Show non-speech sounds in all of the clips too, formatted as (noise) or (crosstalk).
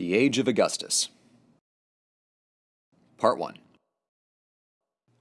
The Age of Augustus. Part 1.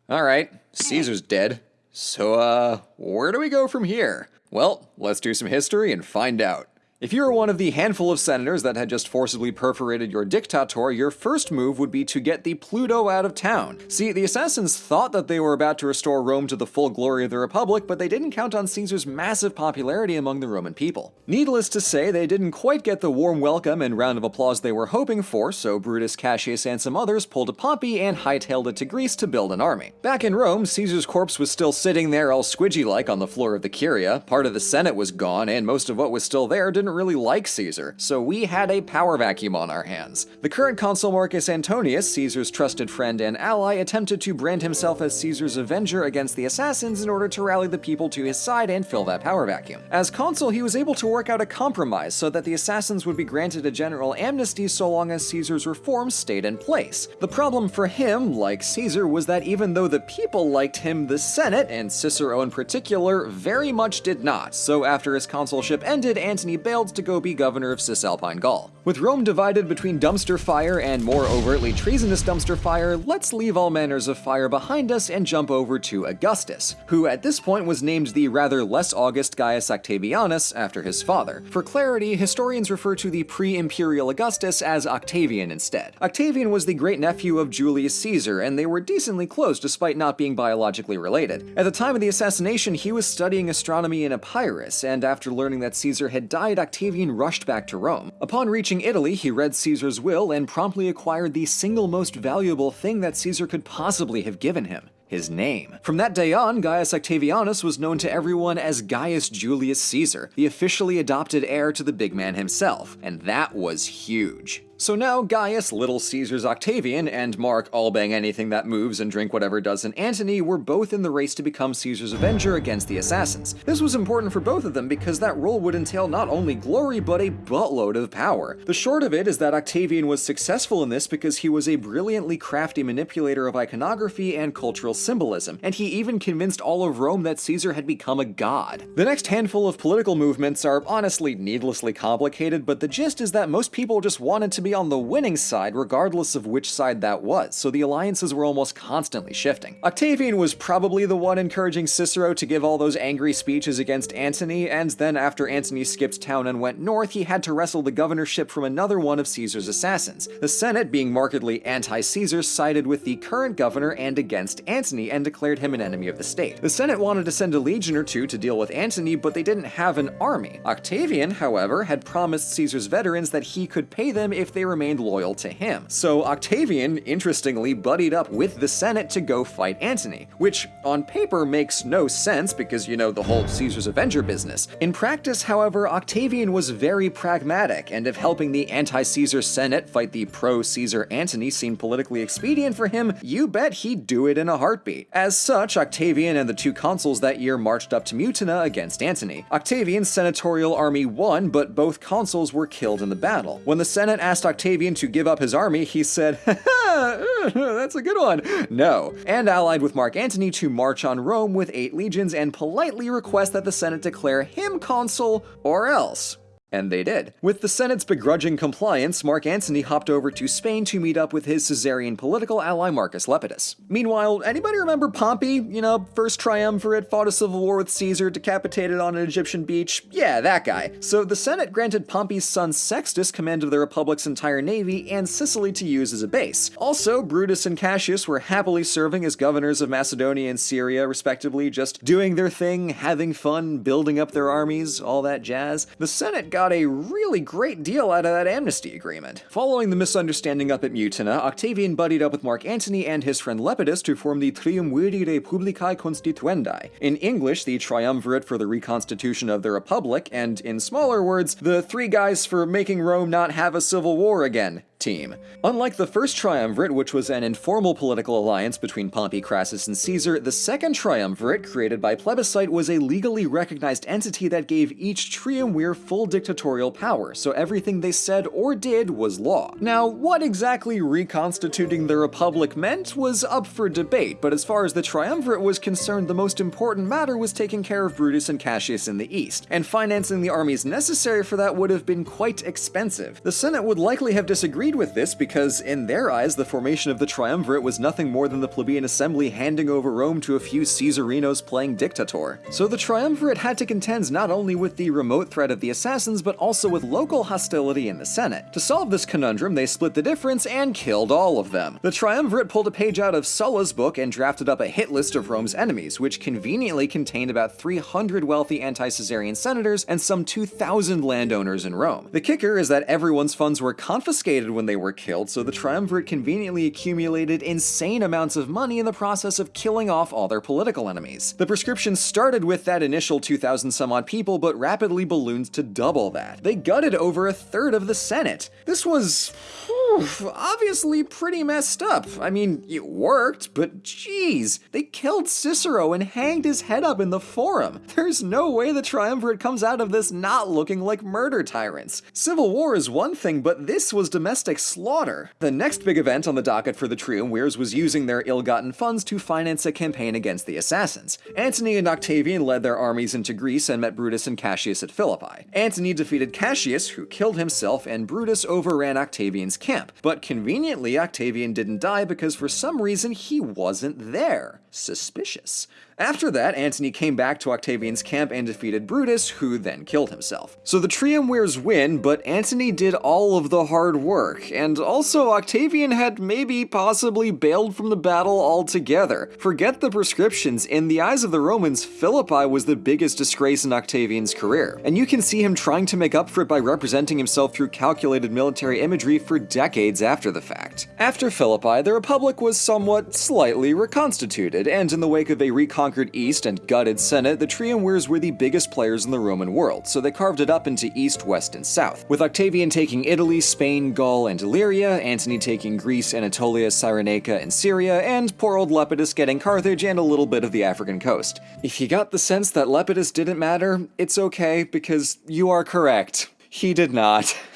Alright, Caesar's dead. So, uh, where do we go from here? Well, let's do some history and find out. If you were one of the handful of senators that had just forcibly perforated your dictator, your first move would be to get the Pluto out of town. See, the assassins thought that they were about to restore Rome to the full glory of the Republic, but they didn't count on Caesar's massive popularity among the Roman people. Needless to say, they didn't quite get the warm welcome and round of applause they were hoping for, so Brutus, Cassius, and some others pulled a Pompey and hightailed it to Greece to build an army. Back in Rome, Caesar's corpse was still sitting there all squidgy-like on the floor of the Curia, part of the Senate was gone, and most of what was still there didn't didn't really like Caesar, so we had a power vacuum on our hands. The current consul Marcus Antonius, Caesar's trusted friend and ally, attempted to brand himself as Caesar's avenger against the assassins in order to rally the people to his side and fill that power vacuum. As consul, he was able to work out a compromise so that the assassins would be granted a general amnesty so long as Caesar's reforms stayed in place. The problem for him, like Caesar, was that even though the people liked him, the Senate, and Cicero in particular, very much did not, so after his consulship ended, Antony bailed failed to go be governor of Cisalpine Gaul. With Rome divided between dumpster fire and more overtly treasonous dumpster fire, let's leave all manners of fire behind us and jump over to Augustus, who at this point was named the rather less august Gaius Octavianus after his father. For clarity, historians refer to the pre-imperial Augustus as Octavian instead. Octavian was the great-nephew of Julius Caesar, and they were decently close despite not being biologically related. At the time of the assassination, he was studying astronomy in Epirus, and after learning that Caesar had died, Octavian rushed back to Rome. Upon reaching Italy, he read Caesar's will and promptly acquired the single most valuable thing that Caesar could possibly have given him his name. From that day on, Gaius Octavianus was known to everyone as Gaius Julius Caesar, the officially adopted heir to the big man himself, and that was huge. So now Gaius, Little Caesar's Octavian, and Mark, all bang anything that moves and drink whatever doesn't Antony, were both in the race to become Caesar's avenger against the assassins. This was important for both of them because that role would entail not only glory, but a buttload of power. The short of it is that Octavian was successful in this because he was a brilliantly crafty manipulator of iconography and cultural symbolism, and he even convinced all of Rome that Caesar had become a god. The next handful of political movements are honestly needlessly complicated, but the gist is that most people just wanted to be be on the winning side regardless of which side that was, so the alliances were almost constantly shifting. Octavian was probably the one encouraging Cicero to give all those angry speeches against Antony, and then after Antony skipped town and went north, he had to wrestle the governorship from another one of Caesar's assassins. The Senate, being markedly anti-Caesar, sided with the current governor and against Antony and declared him an enemy of the state. The Senate wanted to send a legion or two to deal with Antony, but they didn't have an army. Octavian, however, had promised Caesar's veterans that he could pay them if they they remained loyal to him. So Octavian, interestingly, buddied up with the Senate to go fight Antony, which on paper makes no sense because, you know, the whole Caesar's Avenger business. In practice, however, Octavian was very pragmatic, and if helping the anti-Caesar Senate fight the pro-Caesar Antony seemed politically expedient for him, you bet he'd do it in a heartbeat. As such, Octavian and the two consuls that year marched up to Mutina against Antony. Octavian's senatorial army won, but both consuls were killed in the battle. When the Senate asked Octavian to give up his army, he said, (laughs) (laughs) that's a good one. No, and allied with Mark Antony to march on Rome with eight legions and politely request that the Senate declare him consul or else. And they did. With the Senate's begrudging compliance, Mark Antony hopped over to Spain to meet up with his Caesarian political ally Marcus Lepidus. Meanwhile, anybody remember Pompey? You know, first triumvirate, fought a civil war with Caesar, decapitated on an Egyptian beach? Yeah, that guy. So the Senate granted Pompey's son Sextus command of the Republic's entire navy and Sicily to use as a base. Also, Brutus and Cassius were happily serving as governors of Macedonia and Syria, respectively, just doing their thing, having fun, building up their armies, all that jazz. The Senate got got a really great deal out of that amnesty agreement. Following the misunderstanding up at Mutina, Octavian buddied up with Mark Antony and his friend Lepidus to form the Triumviri Republicae Constituendae, in English the triumvirate for the reconstitution of the Republic, and in smaller words, the three guys for making Rome not have a civil war again. Team. Unlike the first triumvirate, which was an informal political alliance between Pompey, Crassus, and Caesar, the second triumvirate, created by plebiscite, was a legally recognized entity that gave each triumvir full dictatorial power, so everything they said or did was law. Now, what exactly reconstituting the republic meant was up for debate, but as far as the triumvirate was concerned, the most important matter was taking care of Brutus and Cassius in the east, and financing the armies necessary for that would have been quite expensive. The Senate would likely have disagreed with this because, in their eyes, the formation of the triumvirate was nothing more than the plebeian assembly handing over Rome to a few Caesarinos playing dictator. So the triumvirate had to contend not only with the remote threat of the assassins, but also with local hostility in the Senate. To solve this conundrum, they split the difference and killed all of them. The triumvirate pulled a page out of Sulla's book and drafted up a hit list of Rome's enemies, which conveniently contained about 300 wealthy anti-Caesarian senators and some 2,000 landowners in Rome. The kicker is that everyone's funds were confiscated when they were killed, so the triumvirate conveniently accumulated insane amounts of money in the process of killing off all their political enemies. The proscription started with that initial 2,000 some odd people, but rapidly ballooned to double that. They gutted over a third of the Senate. This was hmm, obviously pretty messed up. I mean, it worked, but geez, they killed Cicero and hanged his head up in the forum. (laughs) There's no way the triumvirate comes out of this not looking like murder tyrants. Civil war is one thing, but this was domestic slaughter. The next big event on the docket for the triumvirs was using their ill-gotten funds to finance a campaign against the assassins. Antony and Octavian led their armies into Greece and met Brutus and Cassius at Philippi. Antony defeated Cassius, who killed himself, and Brutus overran Octavian's camp. But conveniently, Octavian didn't die because for some reason he wasn't there. Suspicious. After that, Antony came back to Octavian's camp and defeated Brutus, who then killed himself. So the triumvirs win, but Antony did all of the hard work, and also Octavian had maybe possibly bailed from the battle altogether. Forget the proscriptions, in the eyes of the Romans, Philippi was the biggest disgrace in Octavian's career, and you can see him trying to make up for it by representing himself through calculated military imagery for decades after the fact. After Philippi, the Republic was somewhat slightly reconstituted, and in the wake of a recon conquered East and gutted Senate, the triumvirs were the biggest players in the Roman world, so they carved it up into East, West, and South. With Octavian taking Italy, Spain, Gaul, and Illyria, Antony taking Greece, Anatolia, Cyrenaica, and Syria, and poor old Lepidus getting Carthage and a little bit of the African coast. If you got the sense that Lepidus didn't matter, it's okay, because you are correct. He did not. (laughs)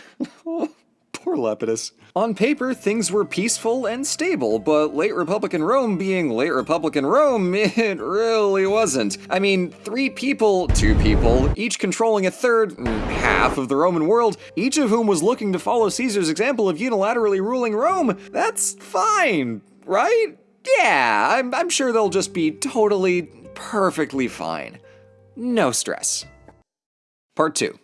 Poor Lepidus. On paper, things were peaceful and stable, but late Republican Rome being late Republican Rome, (laughs) it really wasn't. I mean, three people, two people, each controlling a third, half of the Roman world, each of whom was looking to follow Caesar's example of unilaterally ruling Rome, that's fine, right? Yeah, I'm, I'm sure they'll just be totally, perfectly fine. No stress. Part 2.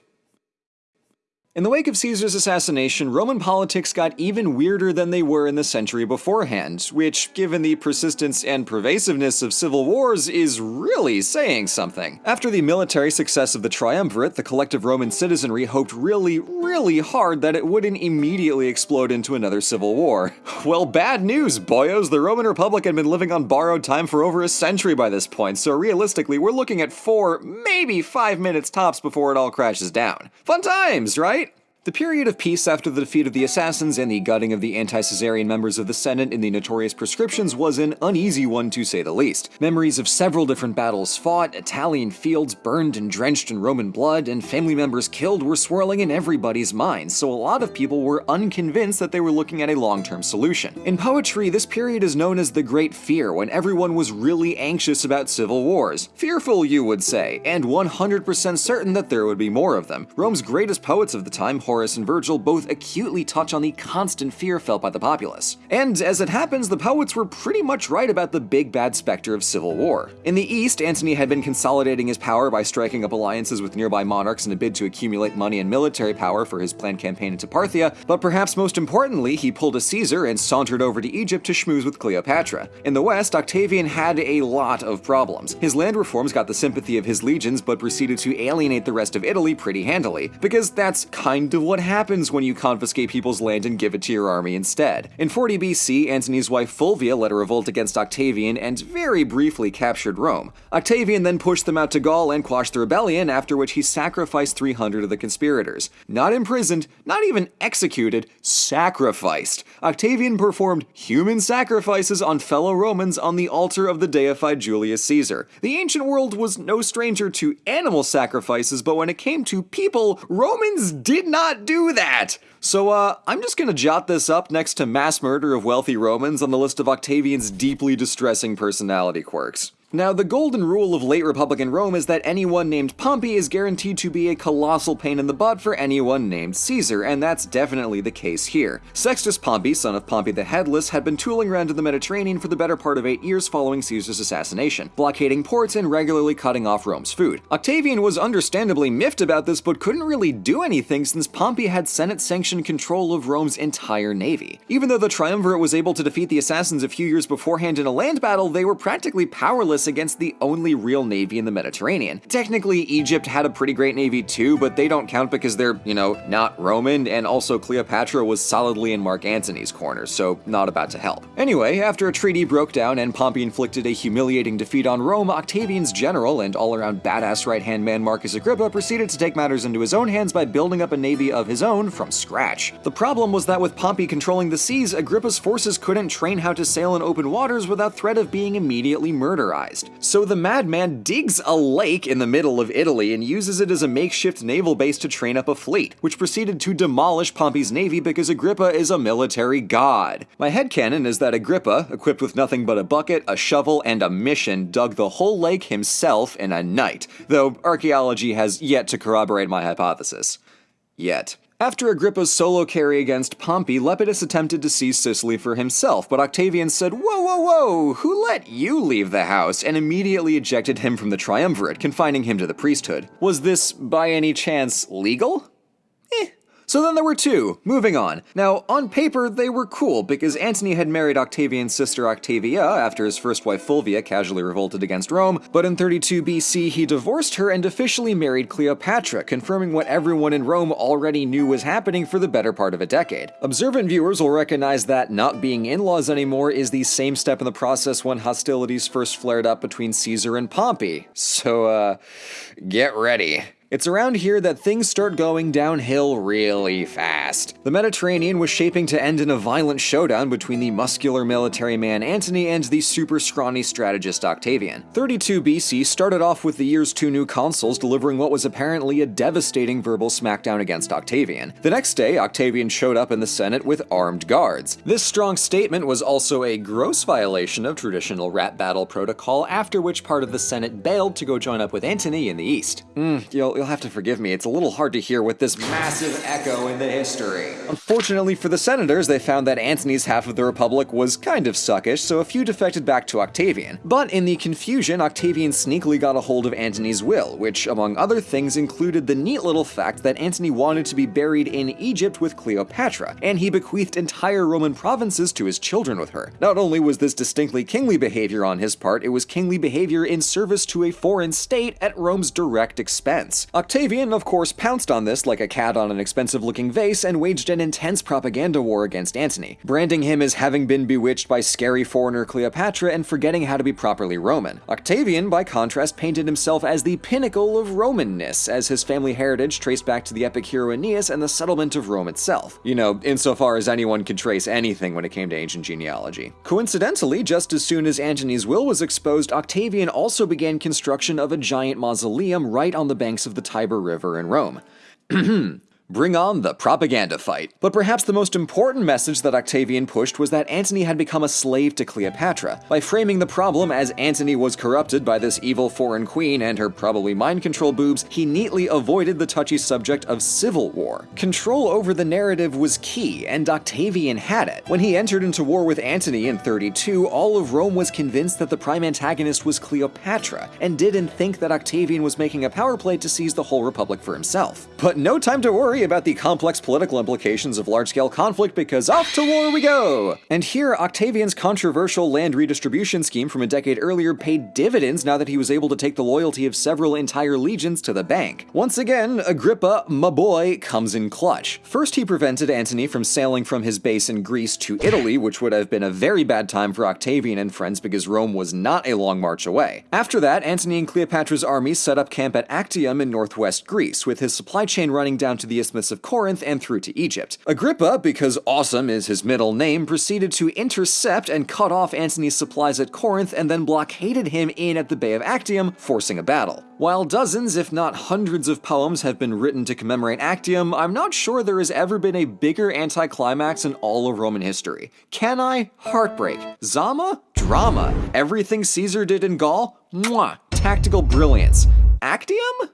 In the wake of Caesar's assassination, Roman politics got even weirder than they were in the century beforehand, which, given the persistence and pervasiveness of civil wars, is really saying something. After the military success of the triumvirate, the collective Roman citizenry hoped really, really hard that it wouldn't immediately explode into another civil war. (laughs) Well, bad news, boyos! The Roman Republic had been living on borrowed time for over a century by this point, so realistically, we're looking at four, maybe five minutes tops before it all crashes down. Fun times, right? The period of peace after the defeat of the assassins and the gutting of the anti-Caesarian members of the Senate in the notorious proscriptions was an uneasy one to say the least. Memories of several different battles fought, Italian fields burned and drenched in Roman blood, and family members killed were swirling in everybody's minds, so a lot of people were unconvinced that they were looking at a long-term solution. In poetry, this period is known as the Great Fear, when everyone was really anxious about civil wars. Fearful, you would say, and 100% certain that there would be more of them. Rome's greatest poets of the time, Horace and Virgil both acutely touch on the constant fear felt by the populace. And as it happens, the poets were pretty much right about the big bad specter of civil war. In the East, Antony had been consolidating his power by striking up alliances with nearby monarchs in a bid to accumulate money and military power for his planned campaign into Parthia, but perhaps most importantly, he pulled a Caesar and sauntered over to Egypt to schmooze with Cleopatra. In the West, Octavian had a lot of problems. His land reforms got the sympathy of his legions, but proceeded to alienate the rest of Italy pretty handily, because that's kind of what happens when you confiscate people's land and give it to your army instead. In 40 BC, Antony's wife Fulvia led a revolt against Octavian and very briefly captured Rome. Octavian then pushed them out to Gaul and quashed the rebellion, after which he sacrificed 300 of the conspirators. Not imprisoned, not even executed, sacrificed. Octavian performed human sacrifices on fellow Romans on the altar of the deified Julius Caesar. The ancient world was no stranger to animal sacrifices, but when it came to people, Romans did not do that. So, uh, I'm just gonna jot this up next to mass murder of wealthy Romans on the list of Octavian's deeply distressing personality quirks. Now, the golden rule of late Republican Rome is that anyone named Pompey is guaranteed to be a colossal pain in the butt for anyone named Caesar, and that's definitely the case here. Sextus Pompey, son of Pompey the Headless, had been tooling around in the Mediterranean for the better part of eight years following Caesar's assassination, blockading ports and regularly cutting off Rome's food. Octavian was understandably miffed about this, but couldn't really do anything since Pompey had Senate-sanctioned control of Rome's entire navy. Even though the triumvirate was able to defeat the assassins a few years beforehand in a land battle, they were practically powerless against the only real navy in the Mediterranean. Technically, Egypt had a pretty great navy too, but they don't count because they're, you know, not Roman, and also Cleopatra was solidly in Mark Antony's corner, so not about to help. Anyway, after a treaty broke down and Pompey inflicted a humiliating defeat on Rome, Octavian's general and all-around badass right-hand man Marcus Agrippa proceeded to take matters into his own hands by building up a navy of his own from scratch. The problem was that with Pompey controlling the seas, Agrippa's forces couldn't train how to sail in open waters without threat of being immediately murderized. So the madman digs a lake in the middle of Italy and uses it as a makeshift naval base to train up a fleet, which proceeded to demolish Pompey's navy because Agrippa is a military god. My headcanon is that Agrippa, equipped with nothing but a bucket, a shovel, and a mission, dug the whole lake himself in a night, though archaeology has yet to corroborate my hypothesis. Yet. After Agrippa's solo carry against Pompey, Lepidus attempted to seize Sicily for himself, but Octavian said, Whoa, whoa, whoa, who let you leave the house? and immediately ejected him from the triumvirate, confining him to the priesthood. Was this, by any chance, legal? Eh, So then there were two. Moving on. Now, on paper, they were cool because Antony had married Octavian's sister Octavia after his first wife Fulvia casually revolted against Rome, but in 32 BC he divorced her and officially married Cleopatra, confirming what everyone in Rome already knew was happening for the better part of a decade. Observant viewers will recognize that not being in-laws anymore is the same step in the process when hostilities first flared up between Caesar and Pompey. So, uh, get ready. It's around here that things start going downhill really fast. The Mediterranean was shaping to end in a violent showdown between the muscular military man Antony and the super scrawny strategist Octavian. 32 BC started off with the year's two new consuls delivering what was apparently a devastating verbal smackdown against Octavian. The next day, Octavian showed up in the Senate with armed guards. This strong statement was also a gross violation of traditional rat battle protocol, after which part of the Senate bailed to go join up with Antony in the east. Mm, you'll you'll have to forgive me, it's a little hard to hear with this massive echo in the history. Unfortunately for the senators, they found that Antony's half of the Republic was kind of suckish, so a few defected back to Octavian. But in the confusion, Octavian sneakily got a hold of Antony's will, which, among other things, included the neat little fact that Antony wanted to be buried in Egypt with Cleopatra, and he bequeathed entire Roman provinces to his children with her. Not only was this distinctly kingly behavior on his part, it was kingly behavior in service to a foreign state at Rome's direct expense. Octavian, of course, pounced on this like a cat on an expensive looking vase and waged an intense propaganda war against Antony, branding him as having been bewitched by scary foreigner Cleopatra and forgetting how to be properly Roman. Octavian, by contrast, painted himself as the pinnacle of Romanness, as his family heritage traced back to the epic hero Aeneas and the settlement of Rome itself. You know, insofar as anyone could trace anything when it came to ancient genealogy. Coincidentally, just as soon as Antony's will was exposed, Octavian also began construction of a giant mausoleum right on the banks of the Tiber River in Rome. (clears throat) Bring on the propaganda fight. But perhaps the most important message that Octavian pushed was that Antony had become a slave to Cleopatra. By framing the problem as Antony was corrupted by this evil foreign queen and her probably mind control boobs, he neatly avoided the touchy subject of civil war. Control over the narrative was key, and Octavian had it. When he entered into war with Antony in 32, all of Rome was convinced that the prime antagonist was Cleopatra, and didn't think that Octavian was making a power play to seize the whole republic for himself. But no time to worry, worry about the complex political implications of large-scale conflict because off to war we go! And here, Octavian's controversial land redistribution scheme from a decade earlier paid dividends now that he was able to take the loyalty of several entire legions to the bank. Once again, Agrippa, my boy, comes in clutch. First, he prevented Antony from sailing from his base in Greece to Italy, which would have been a very bad time for Octavian and friends because Rome was not a long march away. After that, Antony and Cleopatra's army set up camp at Actium in northwest Greece, with his supply chain running down to the Isthmus of Corinth and through to Egypt. Agrippa, because awesome is his middle name, proceeded to intercept and cut off Antony's supplies at Corinth and then blockaded him in at the Bay of Actium, forcing a battle. While dozens, if not hundreds of poems have been written to commemorate Actium, I'm not sure there has ever been a bigger anticlimax in all of Roman history. Cannae? Heartbreak. Zama? Drama. Everything Caesar did in Gaul? Mwah! Tactical brilliance. Actium?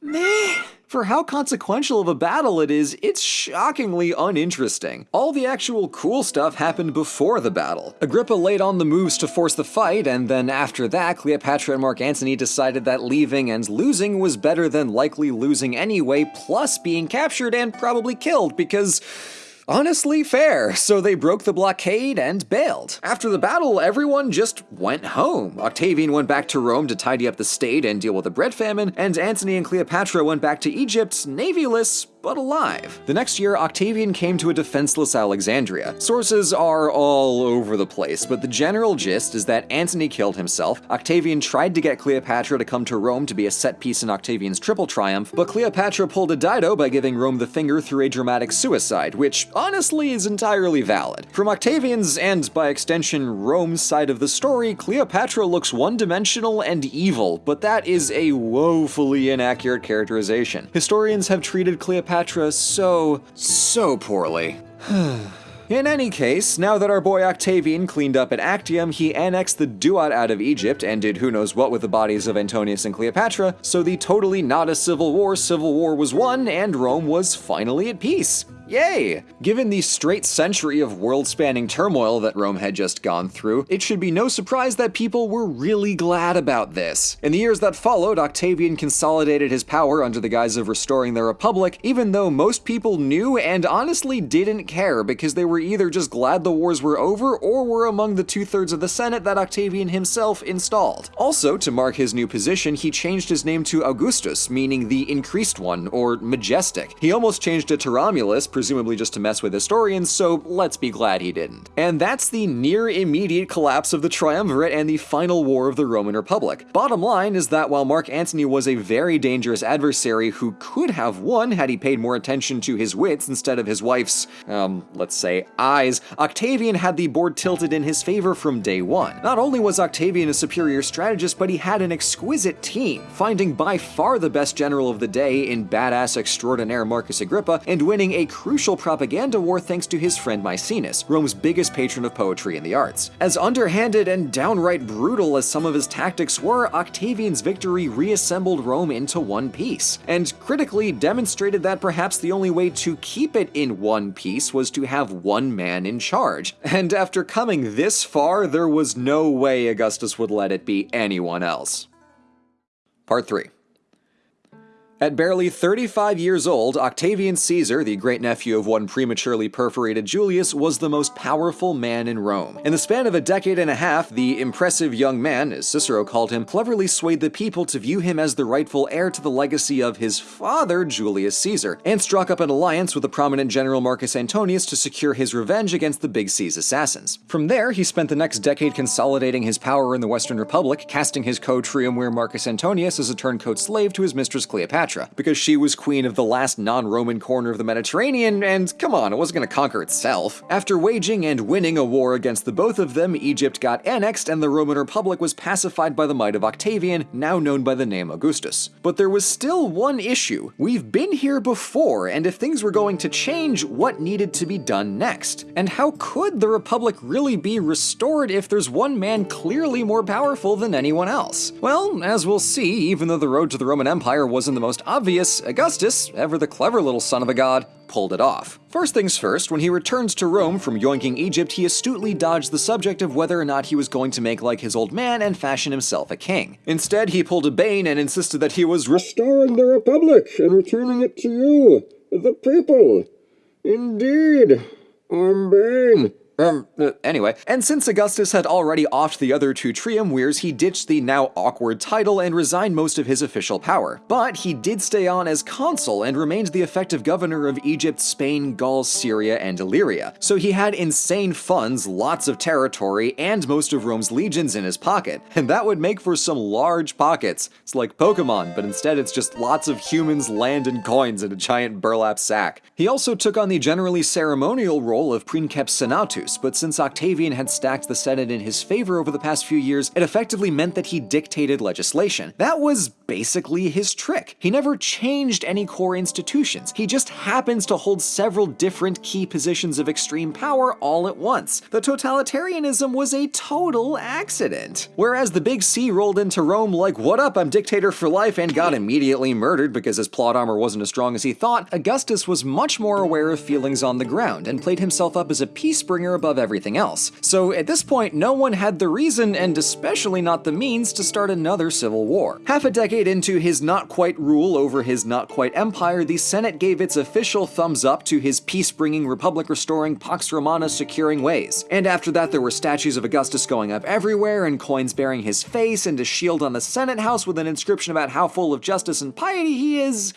Meh. For how consequential of a battle it is, it's shockingly uninteresting. All the actual cool stuff happened before the battle. Agrippa laid on the moves to force the fight, and then after that, Cleopatra and Mark Antony decided that leaving and losing was better than likely losing anyway, plus being captured and probably killed, because Honestly, fair, so they broke the blockade and bailed. After the battle, everyone just went home. Octavian went back to Rome to tidy up the state and deal with the bread famine, and Antony and Cleopatra went back to Egypt, navyless, but alive. The next year, Octavian came to a defenseless Alexandria. Sources are all over the place, but the general gist is that Antony killed himself, Octavian tried to get Cleopatra to come to Rome to be a set piece in Octavian's triple triumph, but Cleopatra pulled a Dido by giving Rome the finger through a dramatic suicide, which honestly is entirely valid. From Octavian's, and by extension Rome's side of the story, Cleopatra looks one-dimensional and evil, but that is a woefully inaccurate characterization. Historians have treated Cleopatra Cleopatra so, so poorly. (sighs) In any case, now that our boy Octavian cleaned up at Actium, he annexed the Duat out of Egypt and did who knows what with the bodies of Antonius and Cleopatra, so the totally not a civil war civil war was won and Rome was finally at peace. Yay! Given the straight century of world-spanning turmoil that Rome had just gone through, it should be no surprise that people were really glad about this. In the years that followed, Octavian consolidated his power under the guise of restoring the Republic, even though most people knew and honestly didn't care because they were either just glad the wars were over or were among the two-thirds of the Senate that Octavian himself installed. Also, to mark his new position, he changed his name to Augustus, meaning the increased one, or majestic. He almost changed it to Romulus, presumably just to mess with historians, so let's be glad he didn't. And that's the near immediate collapse of the Triumvirate and the final war of the Roman Republic. Bottom line is that while Mark Antony was a very dangerous adversary who could have won had he paid more attention to his wits instead of his wife's, um, let's say, eyes, Octavian had the board tilted in his favor from day one. Not only was Octavian a superior strategist, but he had an exquisite team, finding by far the best general of the day in badass extraordinaire Marcus Agrippa and winning a crucial propaganda war thanks to his friend Maecenas, Rome's biggest patron of poetry and the arts. As underhanded and downright brutal as some of his tactics were, Octavian's victory reassembled Rome into one piece, and critically demonstrated that perhaps the only way to keep it in one piece was to have one man in charge. (laughs) And after coming this far, there was no way Augustus would let it be anyone else. Part 3 at barely 35 years old, Octavian Caesar, the great-nephew of one prematurely perforated Julius, was the most powerful man in Rome. In the span of a decade and a half, the impressive young man, as Cicero called him, cleverly swayed the people to view him as the rightful heir to the legacy of his father, Julius Caesar, and struck up an alliance with the prominent general Marcus Antonius to secure his revenge against the Big C's assassins. From there, he spent the next decade consolidating his power in the Western Republic, casting his co-triumvir Marcus Antonius as a turncoat slave to his mistress Cleopatra. Cleopatra, because she was queen of the last non-Roman corner of the Mediterranean, and come on, it wasn't gonna conquer itself. After waging and winning a war against the both of them, Egypt got annexed and the Roman Republic was pacified by the might of Octavian, now known by the name Augustus. But there was still one issue. We've been here before, and if things were going to change, what needed to be done next? And how could the Republic really be restored if there's one man clearly more powerful than anyone else? Well, as we'll see, even though the road to the Roman Empire wasn't the most most obvious, Augustus, ever the clever little son of a god, pulled it off. First things first, when he returns to Rome from yoinking Egypt, he astutely dodged the subject of whether or not he was going to make like his old man and fashion himself a king. Instead, he pulled a Bane and insisted that he was restoring the Republic and returning it to you. the people. Indeed, I'm Bane. Um, anyway, and since Augustus had already offed the other two triumvirs, he ditched the now awkward title and resigned most of his official power. But he did stay on as consul and remained the effective governor of Egypt, Spain, Gaul, Syria, and Illyria. So he had insane funds, lots of territory, and most of Rome's legions in his pocket. And that would make for some large pockets. It's like Pokemon, but instead it's just lots of humans, land, and coins in a giant burlap sack. He also took on the generally ceremonial role of princeps senatus, but since Octavian had stacked the Senate in his favor over the past few years, it effectively meant that he dictated legislation. That was basically his trick. He never changed any core institutions. He just happens to hold several different key positions of extreme power all at once. The totalitarianism was a total accident. Whereas the Big C rolled into Rome like, what up, I'm dictator for life, and got immediately murdered because his plot armor wasn't as strong as he thought, Augustus was much more aware of feelings on the ground and played himself up as a peace bringer above everything else. So at this point, no one had the reason, and especially not the means, to start another civil war. Half a decade into his not quite rule over his not quite empire, the Senate gave its official thumbs up to his peace bringing, republic restoring, Pax Romana securing ways. And after that, there were statues of Augustus going up everywhere, and coins bearing his face, and a shield on the Senate House with an inscription about how full of justice and piety he is.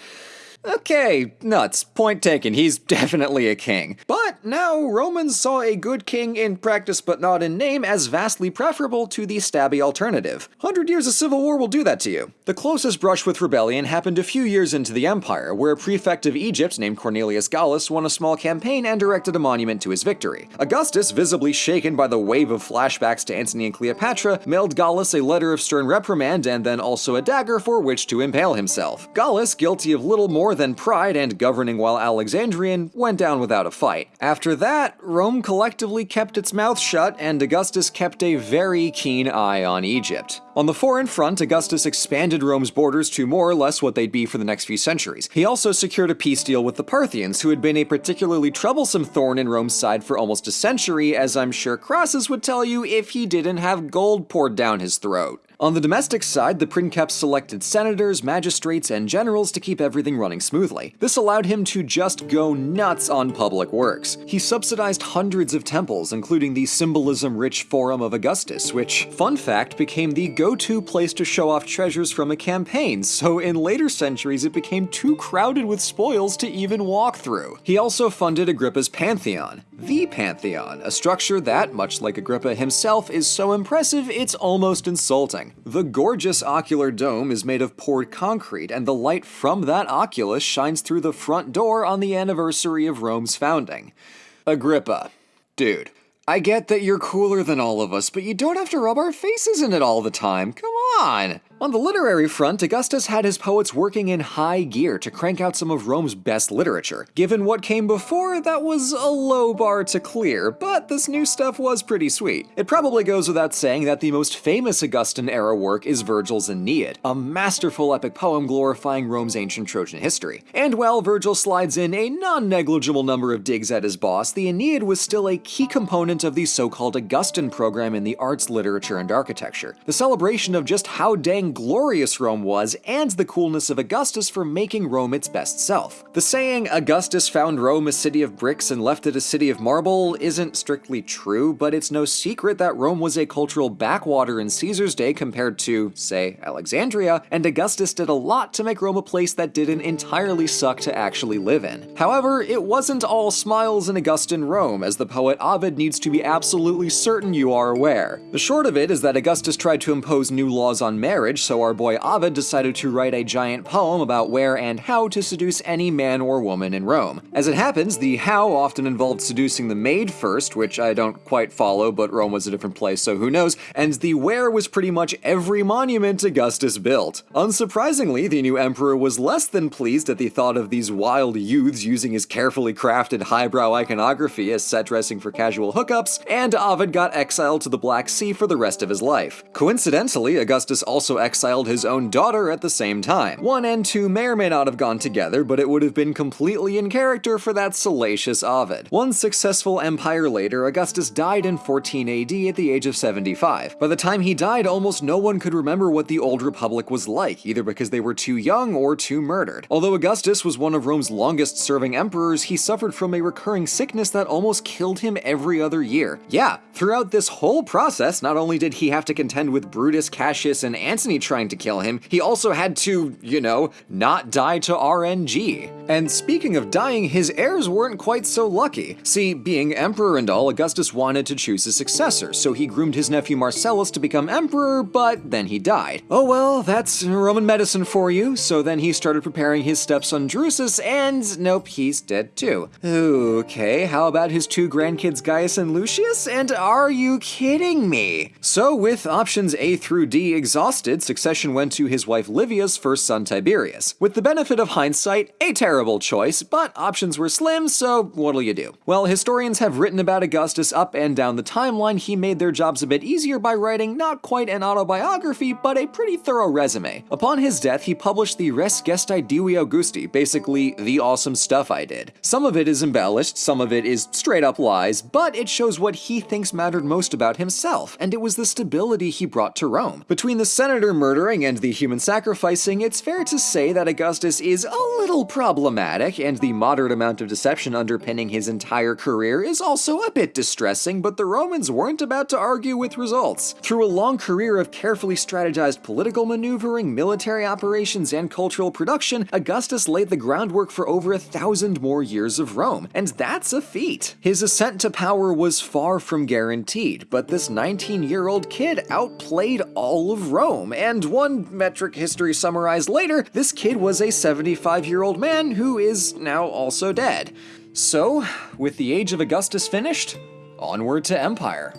Okay, nuts. Point taken. He's (laughs) definitely a king. But now Romans saw a good king in practice but not in name as vastly preferable to the stabby alternative. Hundred years of civil war will do that to you. The closest brush with rebellion happened a few years into the empire, where a prefect of Egypt named Cornelius Gallus won a small campaign and erected a monument to his victory. Augustus, visibly shaken by the wave of flashbacks to Antony and Cleopatra, mailed Gallus a letter of stern reprimand and then also a dagger for which to impale himself. Gallus, guilty of little more than pride and governing while Alexandrian, went down without a fight. After that, Rome collectively kept its mouth shut, and Augustus kept a very keen eye on Egypt. On the foreign front, Augustus expanded Rome's borders to more or less what they'd be for the next few centuries. He also secured a peace deal with the Parthians, who had been a particularly troublesome thorn in Rome's side for almost a century, as I'm sure Crassus would tell you if he didn't have gold poured down his throat. On the domestic side, the princeps selected senators, magistrates, and generals to keep everything running smoothly. This allowed him to just go nuts on public works. He subsidized hundreds of temples, including the symbolism-rich Forum of Augustus, which, fun fact, became the go-to place to show off treasures from a campaign, so in later centuries it became too crowded with spoils to even walk through. He also funded Agrippa's Pantheon, the Pantheon, a structure that, much like Agrippa himself, is so impressive it's almost insulting. The gorgeous ocular dome is made of poured concrete, and the light from that oculus shines through the front door on the anniversary of Rome's founding. Agrippa. Dude, I get that you're cooler than all of us, but you don't have to rub our faces in it all the time. Come on! On the literary front, Augustus had his poets working in high gear to crank out some of Rome's best literature. Given what came before, that was a low bar to clear, but this new stuff was pretty sweet. It probably goes without saying that the most famous Augustan era work is Virgil's Aeneid, a masterful epic poem glorifying Rome's ancient Trojan history. And while Virgil slides in a non-negligible number of digs at his boss, the Aeneid was still a key component of the so-called Augustan program in the arts, literature, and architecture. The celebration of just how dang glorious Rome was and the coolness of Augustus for making Rome its best self. The saying, Augustus found Rome a city of bricks and left it a city of marble, isn't strictly true, but it's no secret that Rome was a cultural backwater in Caesar's day compared to, say, Alexandria, and Augustus did a lot to make Rome a place that didn't entirely suck to actually live in. However, it wasn't all smiles in Augustan Rome, as the poet Ovid needs to be absolutely certain you are aware. The short of it is that Augustus tried to impose new laws on marriage, so our boy Ovid decided to write a giant poem about where and how to seduce any man or woman in Rome. As it happens, the how often involved seducing the maid first, which I don't quite follow, but Rome was a different place, so who knows, and the where was pretty much every monument Augustus built. Unsurprisingly, the new emperor was less than pleased at the thought of these wild youths using his carefully crafted highbrow iconography as set dressing for casual hookups, and Ovid got exiled to the Black Sea for the rest of his life. Coincidentally, Augustus also his own daughter at the same time. One and two may or may not have gone together, but it would have been completely in character for that salacious Ovid. One successful empire later, Augustus died in 14 AD at the age of 75. By the time he died, almost no one could remember what the Old Republic was like, either because they were too young or too murdered. Although Augustus was one of Rome's longest serving emperors, he suffered from a recurring sickness that almost killed him every other year. Yeah, throughout this whole process, not only did he have to contend with Brutus, Cassius, and Antony trying to kill him, he also had to, you know, not die to RNG. And speaking of dying, his heirs weren't quite so lucky. See, being emperor and all, Augustus wanted to choose a successor, so he groomed his nephew Marcellus to become emperor, but then he died. Oh well, that's Roman medicine for you, so then he started preparing his stepson Drusus, and nope, he's dead too. Okay, how about his two grandkids Gaius and Lucius? And are you kidding me? So with options A through D exhausted, succession went to his wife Livia's first son Tiberius. With the benefit of hindsight, a terrible choice, but options were slim, so what'll you do? Well, historians have written about Augustus up and down the timeline, he made their jobs a bit easier by writing not quite an autobiography, but a pretty thorough resume. Upon his death, he published the Res Gestae Divi Augusti, basically the awesome stuff I did. Some of it is embellished, some of it is straight up lies, but it shows what he thinks mattered most about himself, and it was the stability he brought to Rome. Between the senator murdering and the human sacrificing, it's fair to say that Augustus is a little problematic, and the moderate amount of deception underpinning his entire career is also a bit distressing, but the Romans weren't about to argue with results. Through a long career of carefully strategized political maneuvering, military operations, and cultural production, Augustus laid the groundwork for over a thousand more years of Rome, and that's a feat. His ascent to power was far from guaranteed, but this 19 year old kid outplayed all of Rome, and one metric history summarized later, this kid was a 75 year old man who is now also dead. So, with the age of Augustus finished, onward to Empire.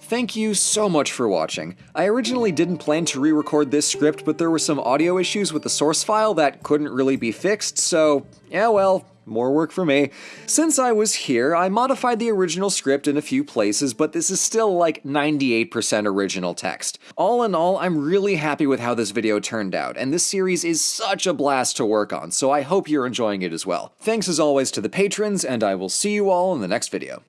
Thank you so much for watching. I originally didn't plan to re-record this script, but there were some audio issues with the source file that couldn't really be fixed, so yeah well, more work for me. Since I was here, I modified the original script in a few places, but this is still like 98% original text. All in all, I'm really happy with how this video turned out, and this series is such a blast to work on, so I hope you're enjoying it as well. Thanks as always to the patrons, and I will see you all in the next video.